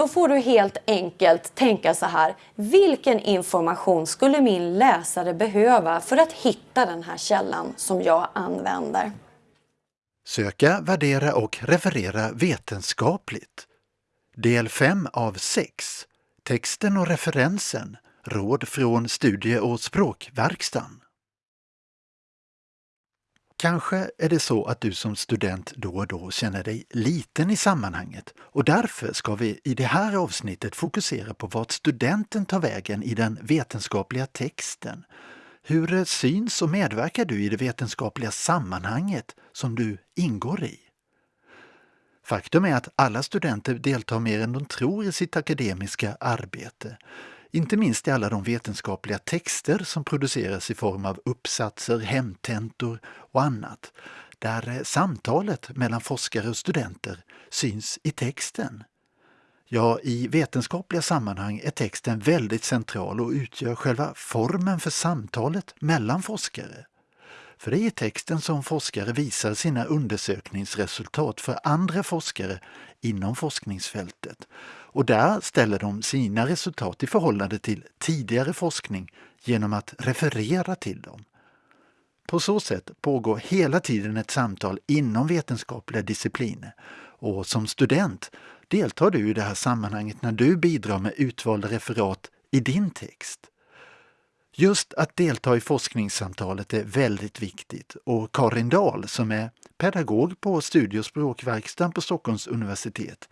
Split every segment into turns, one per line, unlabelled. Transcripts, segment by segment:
Då får du helt enkelt tänka så här. Vilken information skulle min läsare behöva för att hitta den här källan som jag använder?
Söka, värdera och referera vetenskapligt. Del 5 av 6. Texten och referensen. Råd från studie och språkverkstan. Kanske är det så att du som student då och då känner dig liten i sammanhanget och därför ska vi i det här avsnittet fokusera på vart studenten tar vägen i den vetenskapliga texten. Hur syns och medverkar du i det vetenskapliga sammanhanget som du ingår i? Faktum är att alla studenter deltar mer än de tror i sitt akademiska arbete. Inte minst i alla de vetenskapliga texter som produceras i form av uppsatser, hemtentor och annat, där eh, samtalet mellan forskare och studenter syns i texten. Ja, i vetenskapliga sammanhang är texten väldigt central och utgör själva formen för samtalet mellan forskare. För det är i texten som forskare visar sina undersökningsresultat för andra forskare inom forskningsfältet. Och där ställer de sina resultat i förhållande till tidigare forskning genom att referera till dem. På så sätt pågår hela tiden ett samtal inom vetenskapliga discipliner och som student deltar du i det här sammanhanget när du bidrar med utvalda referat i din text. Just att delta i forskningssamtalet är väldigt viktigt och Karin Dahl som är pedagog på studie och språkverkstan på Stockholms universitet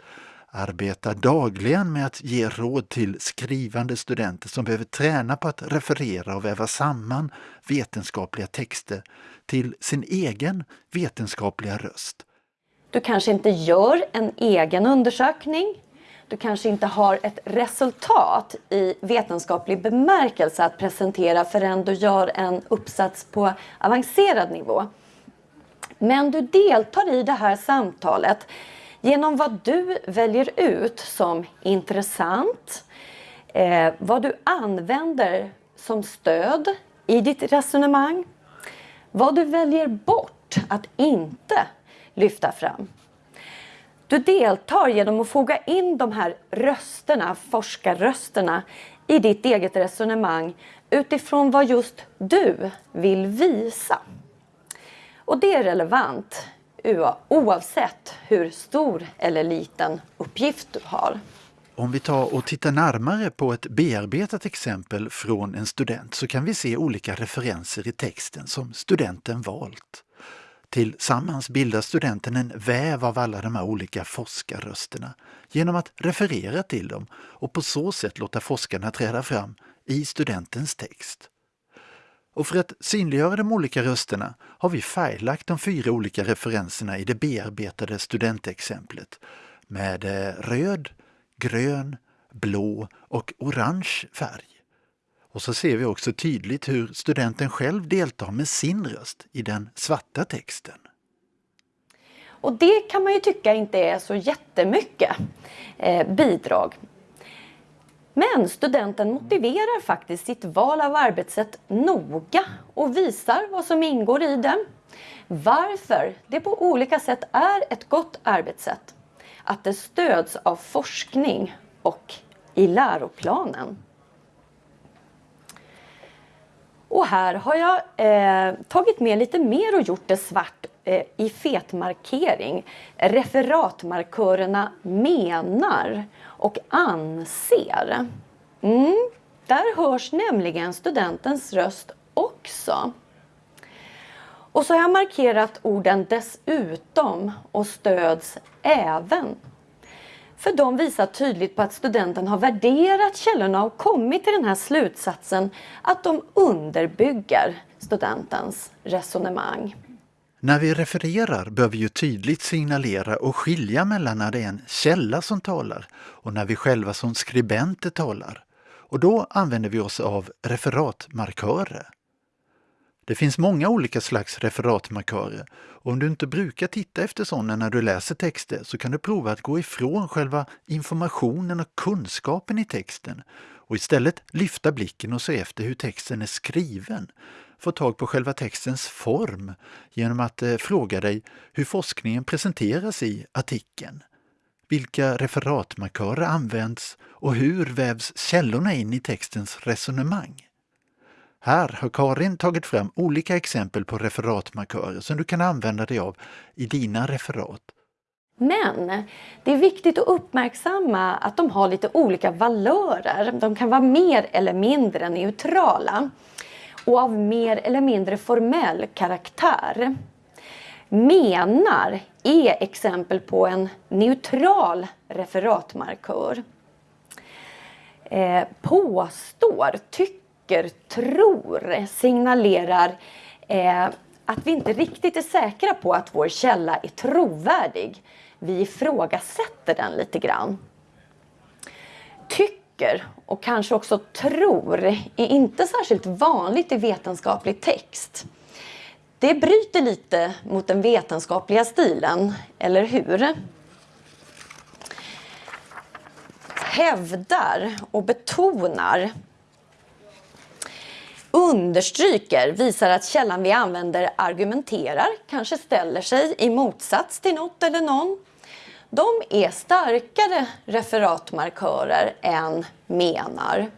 arbetar dagligen med att ge råd till skrivande studenter som behöver träna på att referera och väva samman vetenskapliga texter till sin egen vetenskapliga röst.
Du kanske inte gör en egen undersökning. Du kanske inte har ett resultat i vetenskaplig bemärkelse att presentera förrän du gör en uppsats på avancerad nivå. Men du deltar i det här samtalet genom vad du väljer ut som intressant, eh, vad du använder som stöd i ditt resonemang, vad du väljer bort att inte lyfta fram. Du deltar genom att foga in de här rösterna, forskarrösterna, i ditt eget resonemang utifrån vad just du vill visa. Och det är relevant oavsett hur stor eller liten uppgift du har.
Om vi tar och tittar närmare på ett bearbetat exempel från en student så kan vi se olika referenser i texten som studenten valt. Tillsammans bildar studenten en väv av alla de här olika forskarrösterna genom att referera till dem och på så sätt låta forskarna träda fram i studentens text. Och för att synliggöra de olika rösterna har vi färglagt de fyra olika referenserna i det bearbetade studentexemplet med eh, röd, grön, blå och orange färg. Och så ser vi också tydligt hur studenten själv deltar med sin röst i den svarta texten.
Och det kan man ju tycka inte är så jättemycket eh, bidrag. Men studenten motiverar faktiskt sitt val av arbetssätt noga och visar vad som ingår i det. Varför det på olika sätt är ett gott arbetssätt. Att det stöds av forskning och i läroplanen. Och här har jag eh, tagit med lite mer och gjort det svart eh, i fetmarkering. Referatmarkörerna menar och anser. Mm, där hörs nämligen studentens röst också. Och så har jag markerat orden dessutom och stöds även. För de visar tydligt på att studenten har värderat källorna och kommit till den här slutsatsen att de underbygger studentens resonemang.
När vi refererar bör vi ju tydligt signalera och skilja mellan när det är en källa som talar och när vi själva som skribenter talar. Och då använder vi oss av referatmarkörer. Det finns många olika slags referatmarkörer och om du inte brukar titta efter sådana när du läser texter så kan du prova att gå ifrån själva informationen och kunskapen i texten och istället lyfta blicken och se efter hur texten är skriven. Få tag på själva textens form genom att eh, fråga dig hur forskningen presenteras i artikeln. vilka referatmarkörer används och hur vävs källorna in i textens resonemang? Här har Karin tagit fram olika exempel på referatmarkörer som du kan använda dig av i dina referat.
Men det är viktigt att uppmärksamma att de har lite olika valörer. De kan vara mer eller mindre neutrala och av mer eller mindre formell karaktär. Menar är exempel på en neutral referatmarkör. Eh, påstår, tycker, Tycker tror signalerar eh, att vi inte riktigt är säkra på att vår källa är trovärdig. Vi ifrågasätter den lite grann. Tycker och kanske också tror är inte särskilt vanligt i vetenskaplig text. Det bryter lite mot den vetenskapliga stilen, eller hur? Hävdar och betonar understryker, visar att källan vi använder argumenterar, kanske ställer sig i motsats till något eller någon. De är starkare referatmarkörer än menar.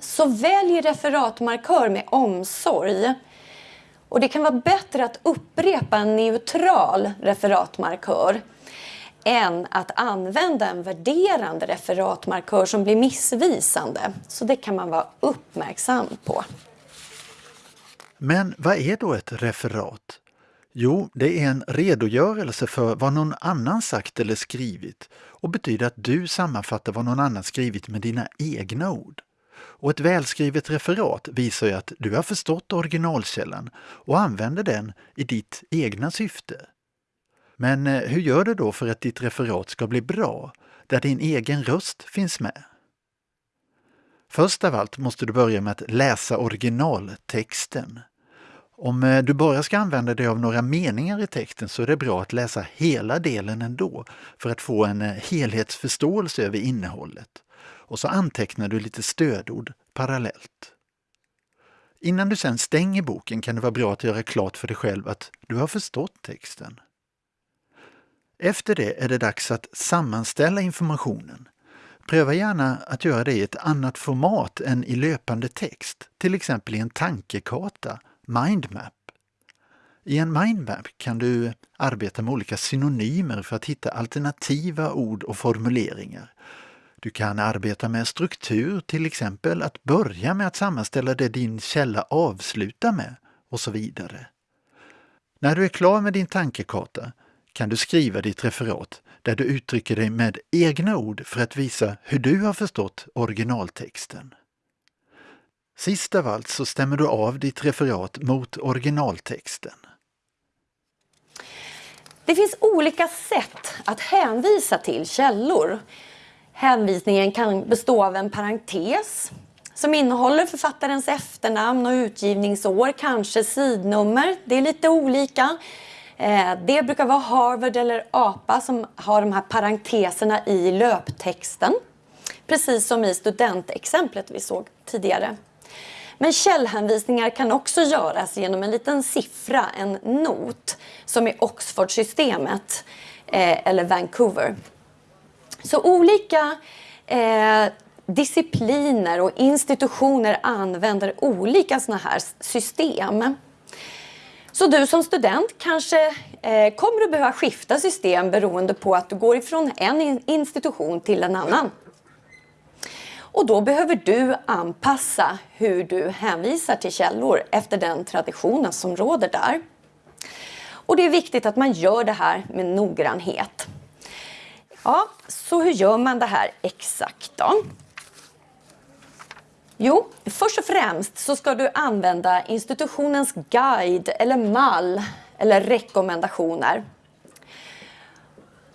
Så välj referatmarkör med omsorg. Och det kan vara bättre att upprepa en neutral referatmarkör än att använda en värderande referatmarkör som blir missvisande. Så det kan man vara uppmärksam på.
Men vad är då ett referat? Jo, det är en redogörelse för vad någon annan sagt eller skrivit och betyder att du sammanfattar vad någon annan skrivit med dina egna ord. Och ett välskrivet referat visar ju att du har förstått originalkällan och använder den i ditt egna syfte. Men eh, hur gör du då för att ditt referat ska bli bra, där din egen röst finns med? Först av allt måste du börja med att läsa originaltexten. Om eh, du bara ska använda dig av några meningar i texten så är det bra att läsa hela delen ändå för att få en eh, helhetsförståelse över innehållet. Och så antecknar du lite stödord parallellt. Innan du sen stänger boken kan det vara bra att göra klart för dig själv att du har förstått texten. Efter det är det dags att sammanställa informationen. Pröva gärna att göra det i ett annat format än i löpande text, till exempel i en tankekarta, mindmap. I en mindmap kan du arbeta med olika synonymer för att hitta alternativa ord och formuleringar. Du kan arbeta med struktur, till exempel att börja med att sammanställa det din källa avslutar med och så vidare. När du är klar med din tankekarta kan du skriva ditt referat där du uttrycker dig med egna ord för att visa hur du har förstått originaltexten. Sist av allt så stämmer du av ditt referat mot originaltexten.
Det finns olika sätt att hänvisa till källor. Hänvisningen kan bestå av en parentes som innehåller författarens efternamn och utgivningsår, kanske sidnummer. Det är lite olika. Eh, det brukar vara Harvard eller APA som har de här parenteserna i löptexten. Precis som i studentexemplet vi såg tidigare. Men källhänvisningar kan också göras genom en liten siffra, en not, som i Oxford-systemet eh, eller Vancouver. Så olika eh, discipliner och institutioner använder olika sådana här system. Så du som student kanske eh, kommer att behöva skifta system beroende på att du går ifrån en institution till en annan. Och då behöver du anpassa hur du hänvisar till källor efter den traditionen som råder där. Och det är viktigt att man gör det här med noggrannhet. Ja, så hur gör man det här exakt då? Jo, först och främst så ska du använda institutionens guide eller mall eller rekommendationer.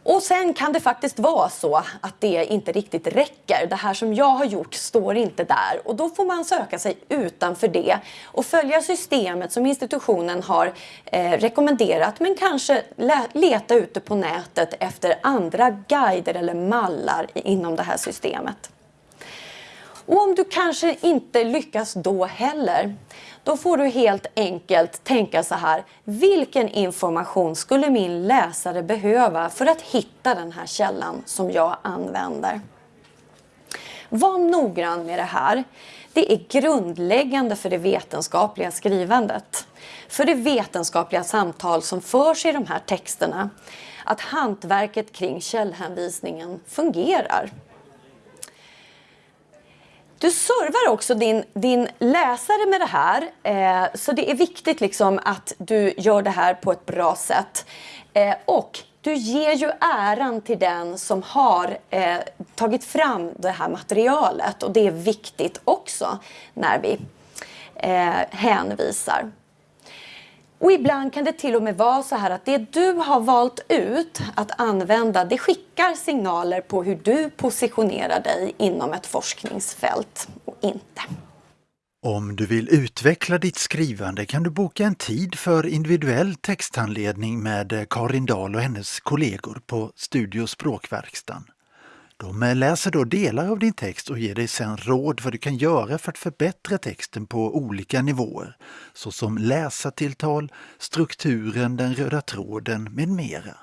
Och sen kan det faktiskt vara så att det inte riktigt räcker. Det här som jag har gjort står inte där och då får man söka sig utanför det och följa systemet som institutionen har eh, rekommenderat men kanske leta ute på nätet efter andra guider eller mallar inom det här systemet. Och om du kanske inte lyckas då heller, Då får du helt enkelt tänka så här. Vilken information skulle min läsare behöva för att hitta den här källan som jag använder? Var noggrann med det här. Det är grundläggande för det vetenskapliga skrivandet. För det vetenskapliga samtal som förs i de här texterna. Att hantverket kring källhänvisningen fungerar. Du servar också din, din läsare med det här. Eh, så det är viktigt liksom att du gör det här på ett bra sätt. Eh, och du ger ju äran till den som har eh, tagit fram det här materialet. Och det är viktigt också när vi eh, hänvisar. Och ibland kan det till och med vara så här att det du har valt ut att använda det skickar signaler på hur du positionerar dig inom ett forskningsfält och inte.
Om du vill utveckla ditt skrivande kan du boka en tid för individuell texthandledning med Karin Dahl och hennes kollegor på Studio Språkverkstan. De läser då delar av din text och ger dig sedan råd vad du kan göra för att förbättra texten på olika nivåer, såsom läsartilltal, strukturen, den röda tråden med mera.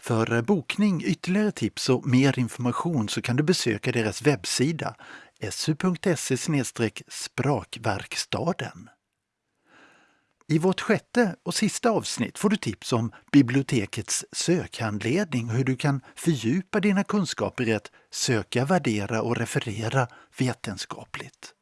För bokning, ytterligare tips och mer information så kan du besöka deras webbsida su.se sprakverkstaden. I vårt sjätte och sista avsnitt får du tips om bibliotekets sökhandledning och hur du kan fördjupa dina kunskaper i att söka, värdera och referera vetenskapligt.